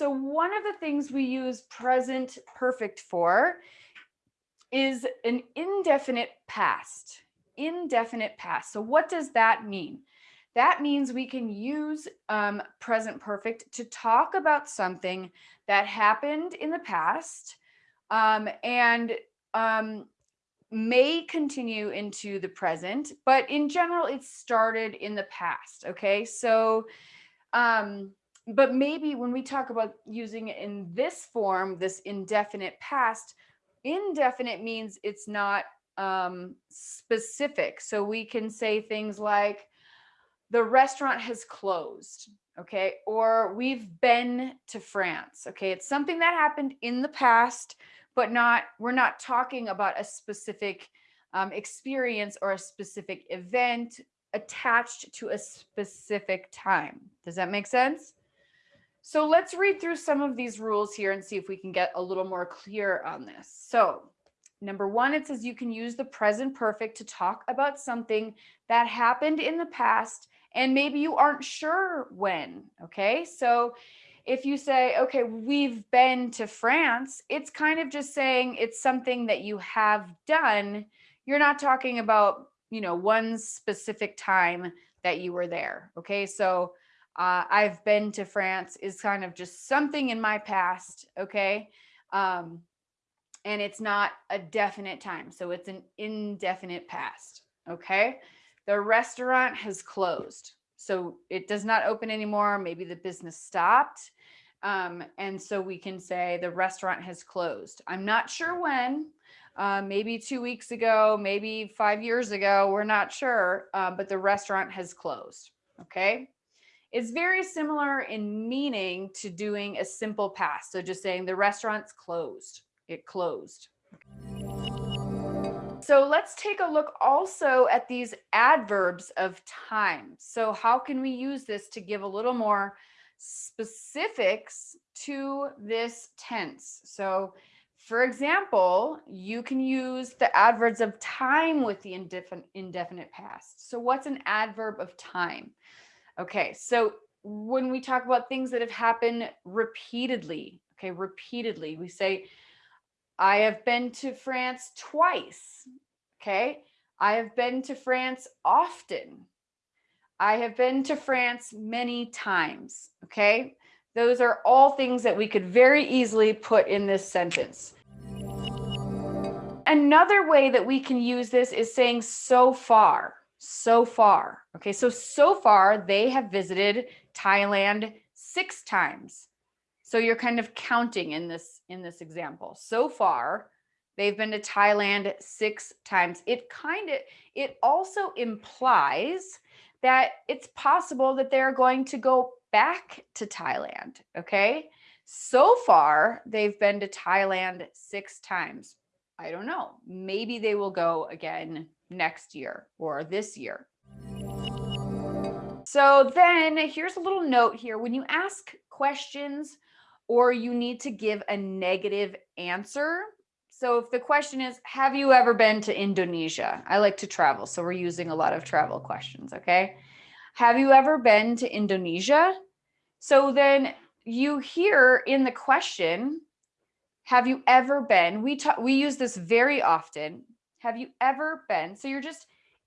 So one of the things we use present perfect for is an indefinite past, indefinite past. So what does that mean? That means we can use um, present perfect to talk about something that happened in the past um, and um, may continue into the present, but in general, it started in the past. Okay, so, um, but maybe when we talk about using it in this form, this indefinite past, indefinite means it's not um, specific. So we can say things like, the restaurant has closed okay or we've been to france okay it's something that happened in the past but not we're not talking about a specific um, experience or a specific event attached to a specific time. Does that make sense? So let's read through some of these rules here and see if we can get a little more clear on this. So number one, it says you can use the present perfect to talk about something that happened in the past and maybe you aren't sure when, okay? So if you say, okay, we've been to France, it's kind of just saying it's something that you have done. You're not talking about, you know, one specific time that you were there. Okay. So uh, I've been to France is kind of just something in my past. Okay. Um, and it's not a definite time. So it's an indefinite past. Okay. The restaurant has closed. So it does not open anymore. Maybe the business stopped. Um, and so we can say the restaurant has closed. I'm not sure when, uh, maybe two weeks ago, maybe five years ago, we're not sure, uh, but the restaurant has closed. Okay. It's very similar in meaning to doing a simple past. So just saying the restaurant's closed, it closed. So let's take a look also at these adverbs of time. So how can we use this to give a little more specifics to this tense? So for example, you can use the adverbs of time with the indefinite, indefinite past. So what's an adverb of time? Okay, so when we talk about things that have happened repeatedly, okay, repeatedly, we say, I have been to France twice. Okay. I have been to France often. I have been to France many times. Okay. Those are all things that we could very easily put in this sentence. Another way that we can use this is saying so far, so far. Okay, so so far they have visited Thailand six times. So you're kind of counting in this in this example. So far, they've been to Thailand six times. It kind of it also implies that it's possible that they're going to go back to Thailand, okay? So far, they've been to Thailand six times. I don't know. Maybe they will go again next year or this year. So then here's a little note here. When you ask questions or you need to give a negative answer. So if the question is, have you ever been to Indonesia? I like to travel, so we're using a lot of travel questions, okay? Have you ever been to Indonesia? So then you hear in the question, have you ever been? We talk, we use this very often. Have you ever been? So you're just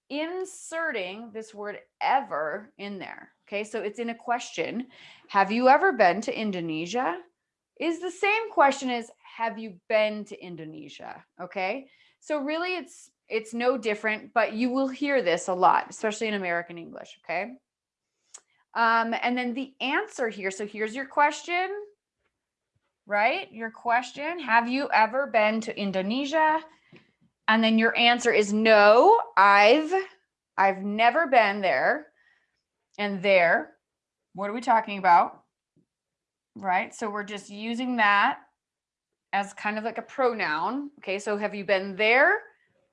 inserting this word ever in there. Okay, so it's in a question. Have you ever been to Indonesia? is the same question as have you been to Indonesia? Okay. So really it's it's no different, but you will hear this a lot, especially in American English. Okay. Um, and then the answer here. So here's your question, right? Your question, have you ever been to Indonesia? And then your answer is no, I've, I've never been there. And there, what are we talking about? right? So we're just using that as kind of like a pronoun. Okay, so have you been there?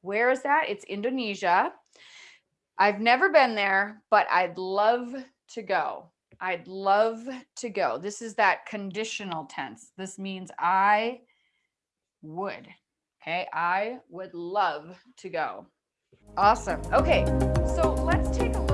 Where is that? It's Indonesia. I've never been there, but I'd love to go. I'd love to go. This is that conditional tense. This means I would. Okay, I would love to go. Awesome. Okay, so let's take a look.